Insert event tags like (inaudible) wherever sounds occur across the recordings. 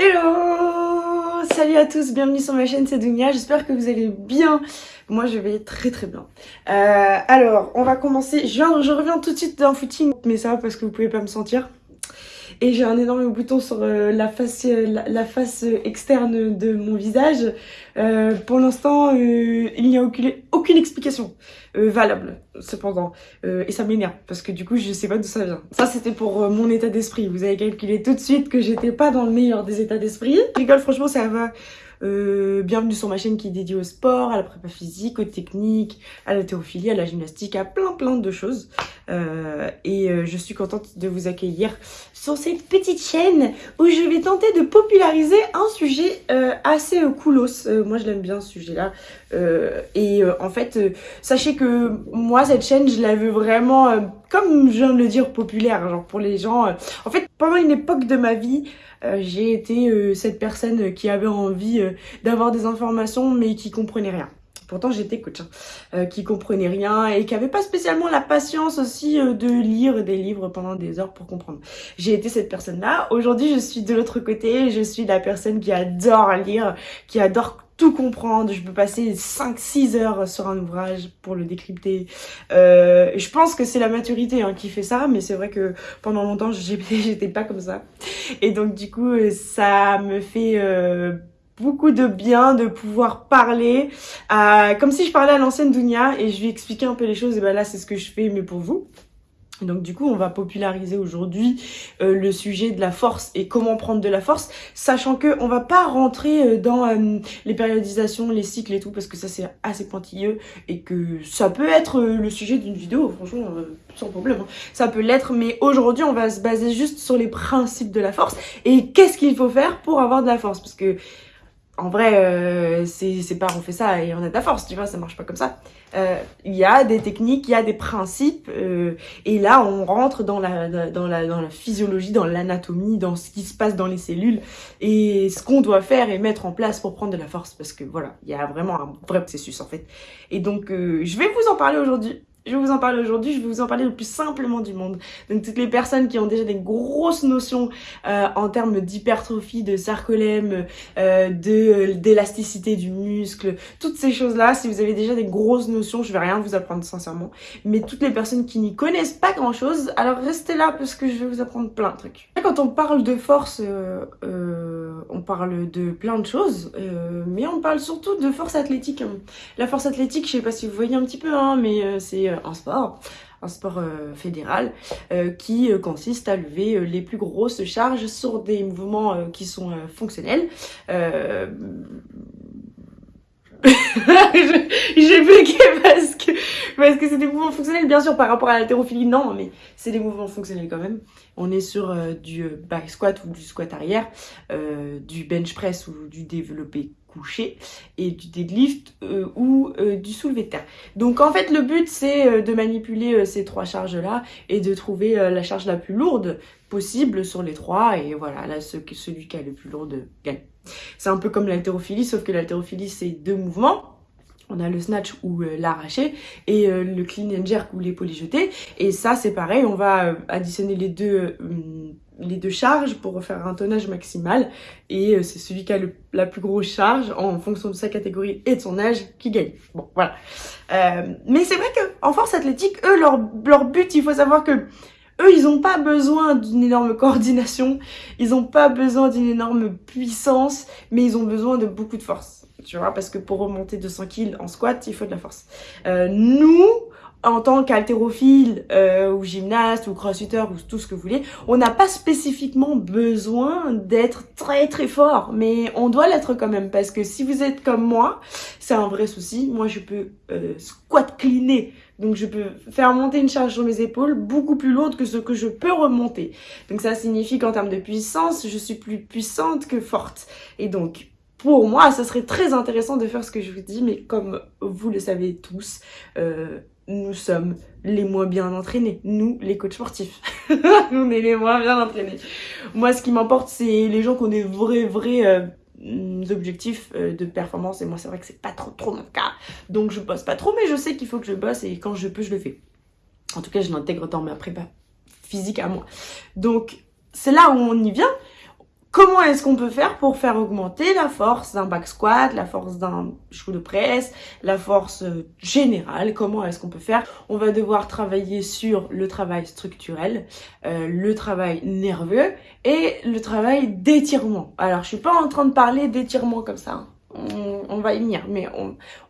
Hello Salut à tous, bienvenue sur ma chaîne, c'est Dunia, j'espère que vous allez bien. Moi je vais très très bien. Euh, alors, on va commencer, je, reviens tout de suite d'un footing, mais ça parce que vous pouvez pas me sentir. Et j'ai un énorme bouton sur euh, la, face, euh, la, face externe de mon visage. Euh, pour l'instant, il n'y a aucune, aucune explication valable, cependant. et ça m'énerve, parce que du coup, je sais pas d'où ça vient. Ça, c'était pour mon état d'esprit. Vous avez calculé tout de suite que j'étais pas dans le meilleur des états d'esprit. Je rigole, franchement, ça va euh, bienvenue sur ma chaîne qui est dédiée au sport, à la prépa physique, aux techniques, à la théophilie, à la gymnastique, à plein plein de choses. Euh, et euh, je suis contente de vous accueillir sur cette petite chaîne où je vais tenter de populariser un sujet assez coolos. moi je l'aime bien ce sujet-là. Et en fait, sachez que moi cette chaîne je la veux vraiment, comme je viens de le dire, populaire. Genre pour les gens. en fait, pendant une époque de ma vie, euh, j'ai été euh, cette personne qui avait envie euh, d'avoir des informations mais qui comprenait rien. Pourtant j'étais coach, hein, qui comprenait rien et qui avait pas spécialement la patience aussi de lire des livres pendant des heures pour comprendre. J'ai été cette personne-là. Aujourd'hui je suis de l'autre côté, je suis la personne qui adore lire, qui adore tout comprendre, je peux passer 5-6 heures sur un ouvrage pour le décrypter. Euh, je pense que c'est la maturité hein, qui fait ça, mais c'est vrai que pendant longtemps, (laughs) j'étais pas comme ça. Et donc du coup, ça me fait euh, beaucoup de bien de pouvoir parler comme si je parlais à l'ancienne Dunia et je lui expliquais un peu les choses. Et ben là, c'est ce que je fais, mais pour vous. Donc du coup, on va populariser aujourd'hui euh, le sujet de la force et comment prendre de la force, sachant que on va pas rentrer euh, dans euh, les périodisations, les cycles et tout, parce que ça c'est assez pointilleux et que ça peut être le sujet d'une vidéo, franchement, sans problème. Hein. Ça peut l'être, mais aujourd'hui, on va se baser juste sur les principes de la force et qu'est-ce qu'il faut faire pour avoir de la force, parce que en vrai, euh, c'est pas on fait ça et on a de la force, tu vois, ça marche pas comme ça. Euh, il y a des techniques, il y a des principes, euh, et là on rentre dans la, dans la, dans la physiologie, dans l'anatomie, dans ce qui se passe dans les cellules, et ce qu'on doit faire et mettre en place pour prendre de la force, parce que voilà, il y a vraiment un vrai processus en fait. Et donc euh, je vais vous en parler aujourd'hui. Je vais vous en parler aujourd'hui, je vais vous en parler le plus simplement du monde. Donc toutes les personnes qui ont déjà des grosses notions euh, en termes d'hypertrophie, de sarcolème, euh, de d'élasticité du muscle, toutes ces choses-là, si vous avez déjà des grosses notions, je vais rien vous apprendre sincèrement. Mais toutes les personnes qui n'y connaissent pas grand-chose, alors restez là parce que je vais vous apprendre plein de trucs. Quand on parle de force, euh, euh on parle de plein de choses, euh, mais on parle surtout de force athlétique. La force athlétique, je sais pas si vous voyez un petit peu, hein, mais c'est un sport un sport fédéral qui consiste à lever les plus grosses charges sur des mouvements qui sont fonctionnels. (laughs) J'ai bloqué parce que c'est des mouvements fonctionnels bien sûr par rapport à l'haltérophilie non mais c'est des mouvements fonctionnels quand même. On est sur du back squat ou du squat arrière, du bench press ou du développé couché et du deadlift euh, ou euh, du soulevé de terre. Donc en fait le but c'est euh, de manipuler ces trois charges là et de trouver la charge la plus lourde possible sur les trois et voilà là celui qui a le plus lourde gagne. C'est un peu comme l'haltérophilie sauf que l'haltérophilie c'est deux mouvements on a le snatch ou l'arraché et le clean and jerk ou l'épaule jetée et ça c'est pareil on va additionner les deux les deux charges pour faire un tonnage maximal et euh, c'est celui qui a la plus grosse charge en fonction de sa catégorie et de son âge qui gagne. Bon, voilà. Euh, mais c'est vrai que en force athlétique, eux, leur, leur but, il faut savoir que eux, ils n'ont pas besoin d'une énorme coordination, ils n'ont pas besoin d'une énorme puissance, mais ils ont besoin de beaucoup de force. Tu vois, parce que pour remonter 200 kg en squat, il faut de la force. Euh, nous, en tant qu'haltérophile euh, ou gymnaste ou crossfitter ou tout ce que vous voulez, on n'a pas spécifiquement besoin d'être très très fort, mais on doit l'être quand même parce que si vous êtes comme moi, c'est un vrai souci. Moi, je peux euh, squat cleaner, donc je peux faire monter une charge sur mes épaules beaucoup plus lourde que ce que je peux remonter. Donc ça signifie qu'en termes de puissance, je suis plus puissante que forte. Et donc pour moi, ça serait très intéressant de faire ce que je vous dis, mais comme vous le savez tous, euh, nous sommes les moins bien entraînés. Nous, les coachs sportifs. (laughs) on est les moins bien entraînés. Moi, ce qui m'importe, c'est les gens qui ont des vrais, vrais euh, objectifs euh, de performance. Et moi, c'est vrai que c'est pas trop, trop mon cas. Donc, je bosse pas trop, mais je sais qu'il faut que je bosse et quand je peux, je le fais. En tout cas, je l'intègre dans ma prépa physique à moi. Donc, c'est là où on y vient comment est-ce qu'on peut faire pour faire augmenter la force d'un back squat, la force d'un chou de presse, la force euh, générale? Comment est-ce qu'on peut faire? On va devoir travailler sur le travail structurel, euh, le travail nerveux et le travail d'étirement. Alors, je suis pas en train de parler d'étirement comme ça. Hein on, va y venir, mais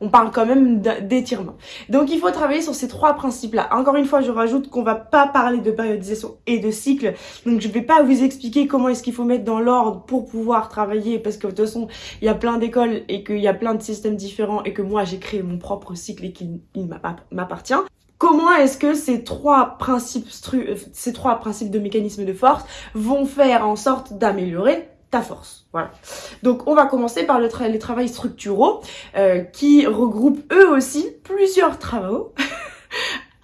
on, parle quand même d'étirement. Donc il faut travailler sur ces trois principes-là. Encore une fois, je rajoute qu'on va pas parler de périodisation et de cycle, donc je vais pas vous expliquer comment est-ce qu'il faut mettre dans l'ordre pour pouvoir travailler, parce que de toute façon, il y a plein d'écoles et qu'il y a plein de systèmes différents et que moi j'ai créé mon propre cycle et qu'il m'appartient. Comment est-ce que ces trois principes, ces trois principes de mécanisme de force vont faire en sorte d'améliorer ta force. Voilà. Donc on va commencer par le les travaux structuraux euh, qui regroupent eux aussi plusieurs travaux. (laughs)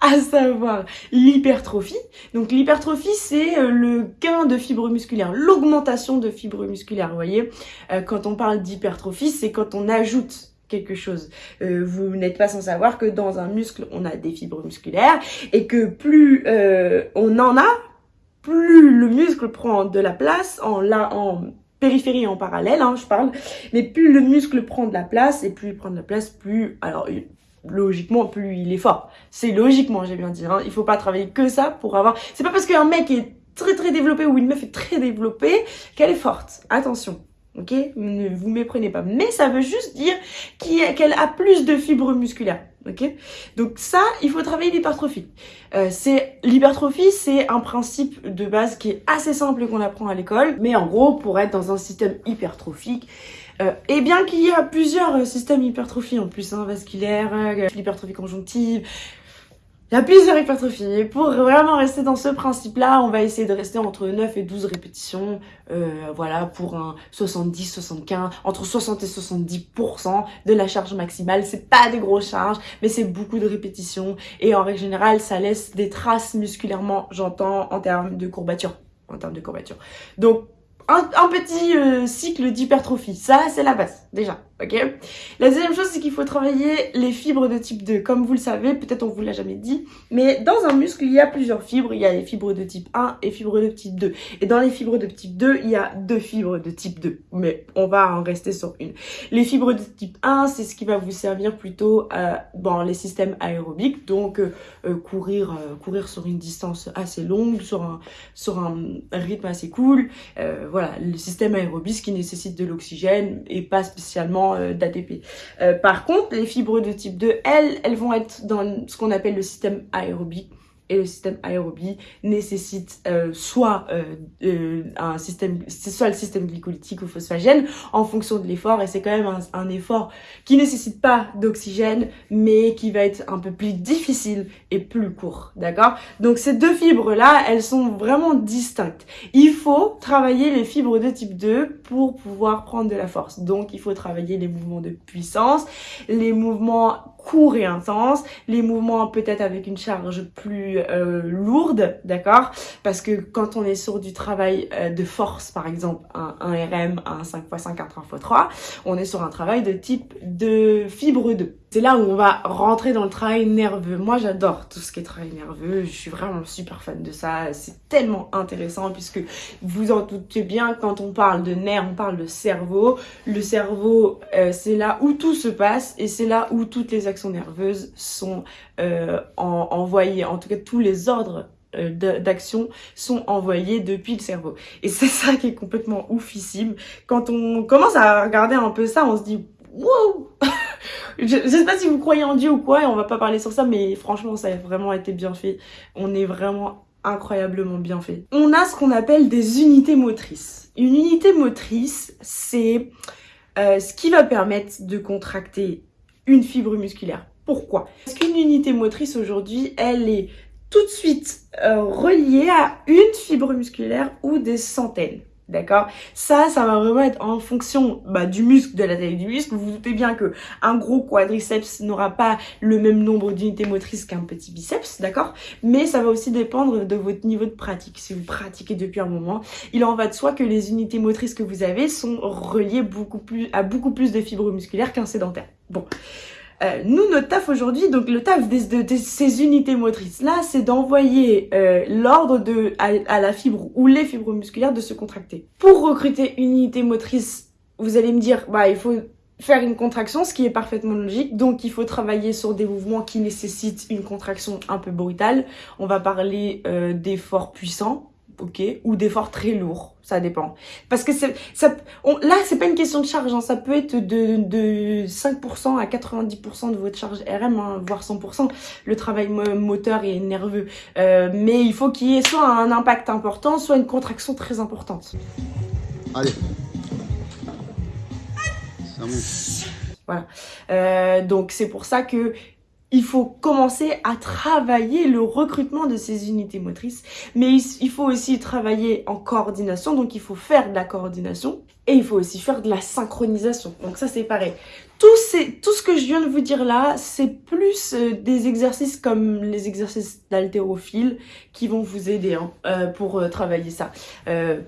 à savoir l'hypertrophie. Donc l'hypertrophie, c'est euh, le gain de fibres musculaires, l'augmentation de fibres musculaires. Vous voyez, euh, quand on parle d'hypertrophie, c'est quand on ajoute quelque chose. vous n'êtes pas sans savoir que dans un muscle, on a des fibres musculaires et que plus on en a, plus le muscle prend de la place en, la, en périphérie en parallèle, hein, je parle, mais plus le muscle prend de la place, et plus il prend de la place, plus, alors logiquement, plus il est fort. C'est logiquement, j'ai bien dit, hein, il faut pas travailler que ça pour avoir... C'est pas parce qu'un mec est très très développé ou une meuf est très développée qu'elle est forte. Attention, ok? Ne vous méprenez pas. Mais ça veut juste dire qu'elle a plus de fibres musculaires ok? Donc ça, il faut travailler l'hypertrophie. Euh, c'est L'hypertrophie, c'est un principe de base qui est assez simple qu'on apprend à l'école, mais en gros, pour être dans un système hypertrophique, euh, et bien qu'il y a plusieurs euh, systèmes hypertrophies en plus, hein, vasculaire, euh, l'hypertrophie conjonctive, il y a plusieurs hypertrophies. Pour vraiment rester dans ce principe-là, on va essayer de rester entre 9 et 12 répétitions. Euh, voilà, pour un 70, 75, entre 60 et 70% de la charge maximale. C'est pas des grosses charges, mais c'est beaucoup de répétitions. Et en règle générale, ça laisse des traces musculairement, j'entends, en termes de courbature. En termes de courbature. Donc, un, petit euh, cycle d'hypertrophie. Ça, c'est la base, déjà ok La deuxième chose, c'est qu'il faut travailler les fibres de type 2. Comme vous le savez, peut-être on vous l'a jamais dit, mais dans un muscle, il y a plusieurs fibres. Il y a les fibres de type 1 et fibres de type 2. Et dans les fibres de type 2, il y a deux fibres de type 2. Mais on va en rester sur une. Les fibres de type 1, c'est ce qui va vous servir plutôt euh, dans les systèmes aérobiques. Donc, euh, euh, courir courir sur une distance assez longue, sur un, sur un rythme assez cool. voilà, le système aérobie, qui nécessite de l'oxygène et pas spécialement euh. Euh, par contre, les fibres de type 2, elles, elles vont être dans ce qu'on appelle le système aérobique et le système aérobie nécessite euh, soit euh, euh, un système soit le système glycolytique ou phosphagène en fonction de l'effort et c'est quand même un, effort qui nécessite pas d'oxygène mais qui va être un peu plus difficile et plus court d'accord? Donc ces deux fibres là elles sont vraiment distinctes. Il faut travailler les fibres de type 2 pour pouvoir prendre de la force. Donc il faut travailler les mouvements de puissance les mouvements court et intense, les mouvements peut-être avec une charge plus euh, lourde, d'accord? Parce que quand on est sur du travail euh, de force, par exemple, un, un RM, un 5x5, un 3x3, on est sur un travail de type de fibre 2. C'est là où on va rentrer dans le travail nerveux. Moi, j'adore tout ce qui est travail nerveux. Je suis vraiment super fan de ça. C'est tellement intéressant puisque vous en doutez bien, quand on parle de nerfs, on parle de cerveau. Le cerveau, euh, c'est là où tout se passe et c'est là où toutes les actions nerveuses sont euh, envoyées. En tout cas, tous les ordres euh, d'action sont envoyés depuis le cerveau. Et c'est ça qui est complètement oufissime. Quand on commence à regarder un peu ça, on se dit wow je, sais pas si vous croyez en Dieu ou quoi, et on va pas parler sur ça, mais franchement, ça a vraiment été bien fait. On est vraiment incroyablement bien fait. On a ce qu'on appelle des unités motrices. Une unité motrice, c'est euh, ce qui va permettre de contracter une fibre musculaire. Pourquoi? Parce qu'une unité motrice aujourd'hui, elle est tout de suite euh, reliée à une fibre musculaire ou des centaines. D'accord? Ça, ça va vraiment être en fonction bah, du muscle, de la taille du muscle. Vous vous doutez bien que un gros quadriceps n'aura pas le même nombre d'unités motrices qu'un petit biceps, d'accord? Mais ça va aussi dépendre de votre niveau de pratique. Si vous pratiquez depuis un moment, il en va de soi que les unités motrices que vous avez sont reliées beaucoup plus à beaucoup plus de fibres musculaires qu'un sédentaire. Bon. Euh, nous, notre taf aujourd'hui, donc le taf de, ces unités motrices-là, c'est d'envoyer euh, l'ordre de à, la fibre ou les fibres musculaires de se contracter. Pour recruter une unité motrice, vous allez me dire, bah il faut faire une contraction, ce qui est parfaitement logique. Donc, il faut travailler sur des mouvements qui nécessitent une contraction un peu brutale. On va parler euh, d'efforts puissants, ok, ou d'efforts très lourds, ça dépend. Parce que ça, là, c'est pas une question de charge, hein. ça peut être de, de 5% à 90% de votre charge RM, hein, voire 100%, le travail moteur et nerveux. Euh, mais il faut qu'il y ait soit un impact important, soit une contraction très importante. Allez. Ça Voilà. Euh, donc c'est pour ça que il faut commencer à travailler le recrutement de ces unités motrices. Mais il faut aussi travailler en coordination, donc il faut faire de la coordination. Et il faut aussi faire de la synchronisation. Donc ça, c'est pareil. Tout, tout ce que je viens de vous dire là, c'est plus euh, des exercices comme les exercices d'haltérophile qui vont vous aider hein, euh, pour euh, travailler ça.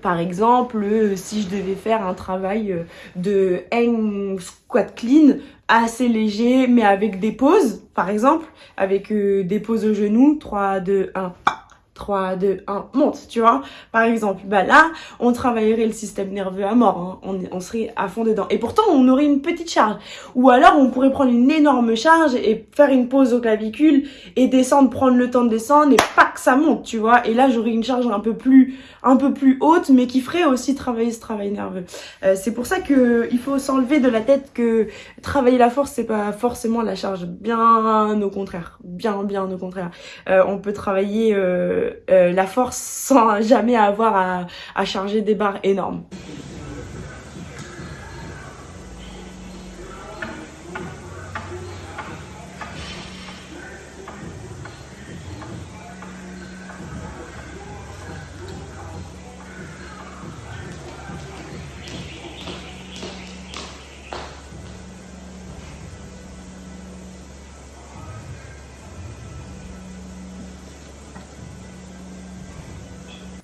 par exemple, si je devais faire un travail de hang squat clean, assez léger, mais avec des pauses, par exemple, avec des pauses au genou, 3, 2, 1, 3, 2, 1, monte, tu vois. Par exemple, bah là, on travaillerait le système nerveux à mort, hein. on, serait à fond dedans. Et pourtant, on aurait une petite charge. Ou alors, on pourrait prendre une énorme charge et faire une pause au clavicule et descendre, prendre le temps de descendre et pac, ça monte, tu vois. Et là, j'aurais une charge un peu plus un peu plus haute, mais qui ferait aussi travailler ce travail nerveux. Euh, c'est pour ça que il faut s'enlever de la tête que travailler la force, c'est pas forcément la charge. Bien au contraire. Bien, bien au contraire. Euh, on peut travailler euh, la force sans jamais avoir à, à charger des barres énormes.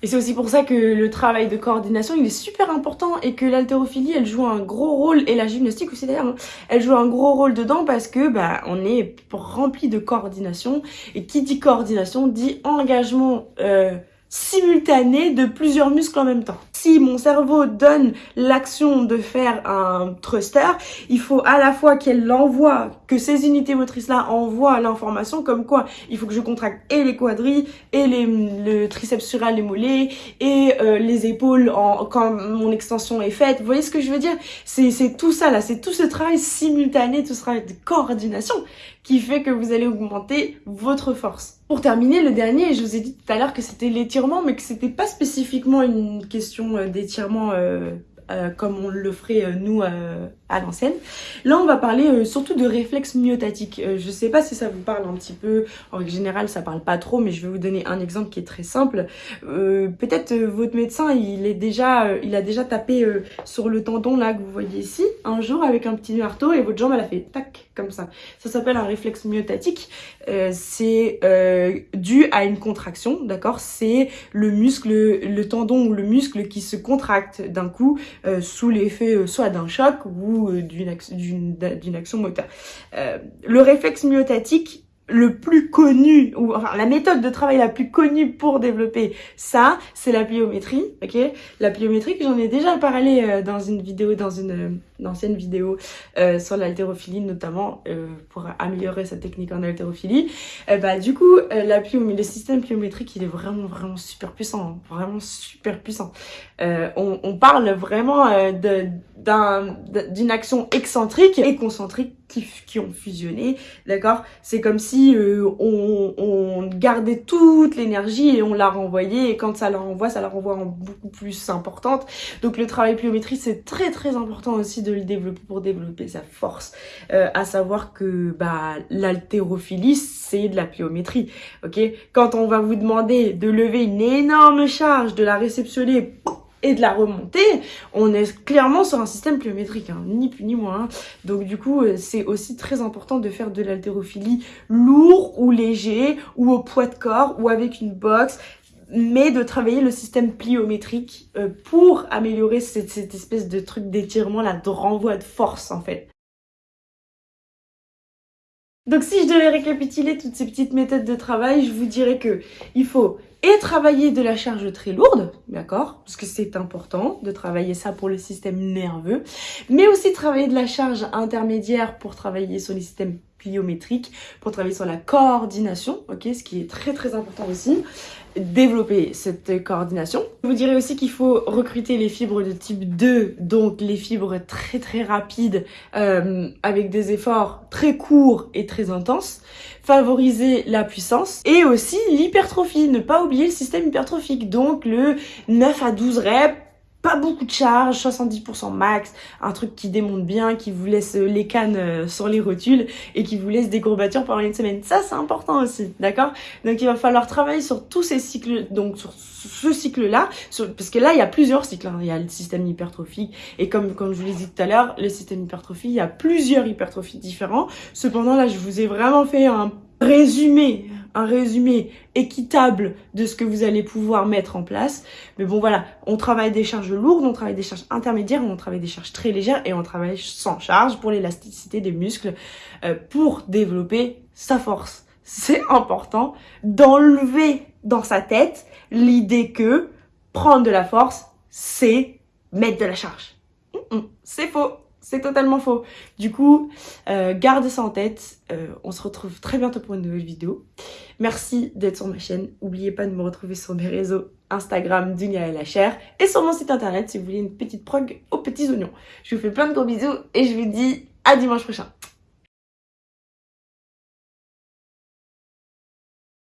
Et c'est aussi pour ça que le travail de coordination, il est super important et que l'haltérophilie, elle joue un gros rôle, et la gymnastique aussi d'ailleurs, hein, elle joue un gros rôle dedans parce que bah, on est rempli de coordination. Et qui dit coordination dit engagement euh, simultané de plusieurs muscles en même temps. Si mon cerveau donne l'action de faire un thruster, il faut à la fois qu'elle l'envoie, que ces unités motrices-là envoient l'information comme quoi il faut que je contracte et les quadrilles, et le triceps sural, les mollets, et euh, les épaules quand mon extension est faite. Vous voyez ce que je veux dire? C'est tout ça là, c'est tout ce travail simultané, tout ce travail de coordination qui fait que vous allez augmenter votre force. Pour terminer, le dernier, je vous ai dit tout à l'heure que c'était l'étirement, mais que c'était pas spécifiquement une question euh, d'étirement euh, euh, comme on le ferait nous à l'ancienne. Là, on va parler euh, surtout de réflexes myotatiques. Euh, je sais pas si ça vous parle un petit peu. En général, ça parle pas trop, mais je vais vous donner un exemple qui est très simple. Euh, peut-être votre médecin, il est déjà, il a déjà tapé sur le tendon là que vous voyez ici un jour avec un petit marteau et votre jambe elle a fait tac comme ça. Ça s'appelle un réflexe myotatique. C'est dû à une contraction, d'accord? C'est le muscle, le tendon ou le muscle qui se contracte d'un coup sous l'effet soit d'un choc ou euh, d'une action, moteur. Euh, le réflexe myotatique, le plus connu, ou enfin la méthode de travail la plus connue pour développer ça, c'est la pliométrie, ok? La pliométrie, j'en ai déjà parlé euh, dans une vidéo, dans une ancienne vidéo euh, sur l'haltérophilie notamment euh, pour améliorer sa technique en haltérophilie. Euh, bah du coup la le système pliométrique il est vraiment vraiment super puissant, hein. vraiment super puissant. On, on, parle vraiment d'une action excentrique et concentrique qui, ont fusionné, d'accord? C'est comme si on, on, gardait toute l'énergie et on la renvoyait et quand ça la renvoie, ça la renvoie en beaucoup plus importante. Donc le travail pliométrique c'est très très important aussi de le développer pour développer sa force. Euh, à savoir que bah, l'haltérophilie, c'est de la pliométrie. ok? Quand on va vous demander de lever une énorme charge, de la réceptionner et de la remonter, on est clairement sur un système pliométrique, hein, ni plus ni moins. Donc du coup, euh, c'est aussi très important de faire de l'haltérophilie lourd ou léger, ou au poids de corps, ou avec une box mais de travailler le système pliométrique euh, pour améliorer cette, cette espèce de truc d'étirement là, de renvoi de force en fait. Donc si je devais récapituler toutes ces petites méthodes de travail, je vous dirais que il faut et travailler de la charge très lourde, d'accord Parce que c'est important de travailler ça pour le système nerveux, mais aussi travailler de la charge intermédiaire pour travailler sur les systèmes pliométriques, pour travailler sur la coordination, ok Ce qui est très très important aussi développer cette coordination. Je vous dirais aussi qu'il faut recruter les fibres de type 2, donc les fibres très très rapides euh, avec des efforts très courts et très intenses. Favoriser la puissance et aussi l'hypertrophie. Ne pas oublier le système hypertrophique, donc le 9 à 12 reps pas beaucoup de charge, 70% max, un truc qui démonte bien, qui vous laisse les cannes euh, sur les rotules et qui vous laisse des courbatures pendant une semaine. Ça, c'est important aussi, d'accord? Donc, il va falloir travailler sur tous ces cycles, donc sur ce cycle-là, parce que là, il y a plusieurs cycles. Hein. Il y a le système hypertrophique et comme, comme je vous l'ai dit tout à l'heure, le système hypertrophique, il y a plusieurs hypertrophies différents. Cependant, là, je vous ai vraiment fait un résumé un résumé équitable de ce que vous allez pouvoir mettre en place. Mais bon, voilà, on travaille des charges lourdes, on travaille des charges intermédiaires, on travaille des charges très légères et on travaille sans charge pour l'élasticité des muscles euh, pour développer sa force. C'est important d'enlever dans sa tête l'idée que prendre de la force, c'est mettre de la charge. C'est faux. C'est totalement faux. Du coup, euh, garde ça en tête. Euh, on se retrouve très bientôt pour une nouvelle vidéo. Merci d'être sur ma chaîne. N'oubliez pas de me retrouver sur mes réseaux Instagram, Dunia et la chair. Et sur mon site internet si vous voulez une petite prog aux petits oignons. Je vous fais plein de gros bisous et je vous dis à dimanche prochain.